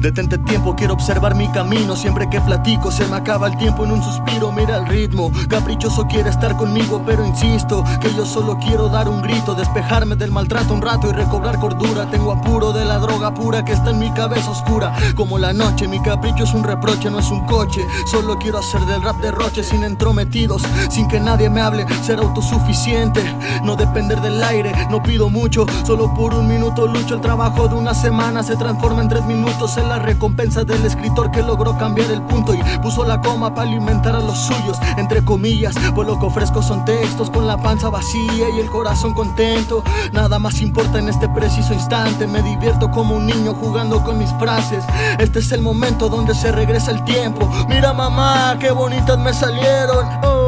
Detente tiempo, quiero observar mi camino. Siempre que platico se me acaba el tiempo en un suspiro. Mira el ritmo, caprichoso quiere estar conmigo Pero insisto que yo solo quiero dar un grito Despejarme del maltrato un rato y recobrar cordura. Tengo apuro de la droga pura que está en mi cabeza oscura. Como la noche, mi capricho es un reproche, no es un coche. Solo quiero hacer del rap derroche sin entrometidos Sin que nadie me hable, ser autosuficiente No depender del aire, no pido mucho. Solo por un minuto lucho El trabajo de una semana se transforma en tres minutos la recompensa del escritor que logró cambiar el punto y puso la coma para alimentar a los suyos, entre comillas, pues lo que ofrezco son textos con la panza vacía y el corazón contento. Nada más importa en este preciso instante, me divierto como un niño jugando con mis frases. Este es el momento donde se regresa el tiempo. Mira mamá, qué bonitas me salieron. Oh.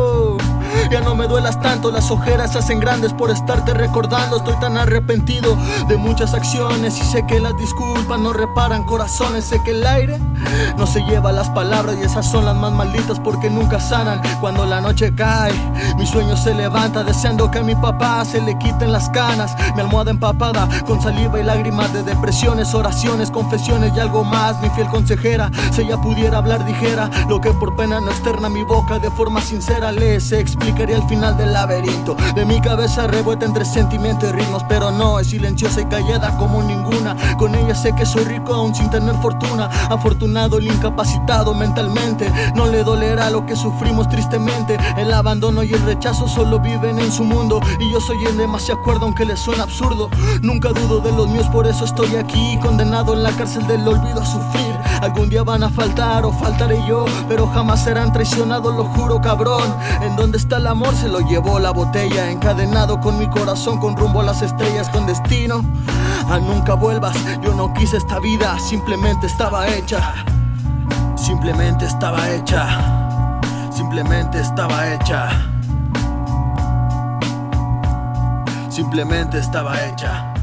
Tanto, las ojeras se hacen grandes por estarte recordando. Estoy tan arrepentido de muchas acciones Y sé que las disculpas no reparan corazones. Sé que el aire no se lleva las palabras Y esas son las más malditas porque nunca sanan. Cuando la noche cae, mi sueño se levanta Deseando que a mi papá se le quiten las canas. Mi almohada empapada con saliva y lágrimas de depresiones Oraciones, confesiones y algo más. Mi fiel consejera, si ella pudiera hablar dijera Lo que por pena no externa mi boca de forma sincera le se explica al final del laberinto. De mi cabeza revuelta entre sentimiento y ritmos Pero no, es silenciosa y callada como ninguna. Con ella sé que soy rico aún sin tener fortuna. Afortunado el incapacitado mentalmente. No le dolerá lo que sufrimos tristemente. El abandono y el rechazo solo viven en su mundo. Y yo soy en demasiado acuerdo aunque le suena absurdo. Nunca dudo de los míos, por eso estoy aquí Condenado en la cárcel del olvido a sufrir. Algún día van a faltar o faltaré yo Pero jamás serán traicionados, lo juro cabrón. ¿En dónde está la amor se lo llevó la botella Encadenado con mi corazón con rumbo a las estrellas Con destino a nunca vuelvas. Yo no quise esta vida, simplemente estaba hecha. Simplemente estaba hecha. Simplemente estaba hecha. Simplemente estaba hecha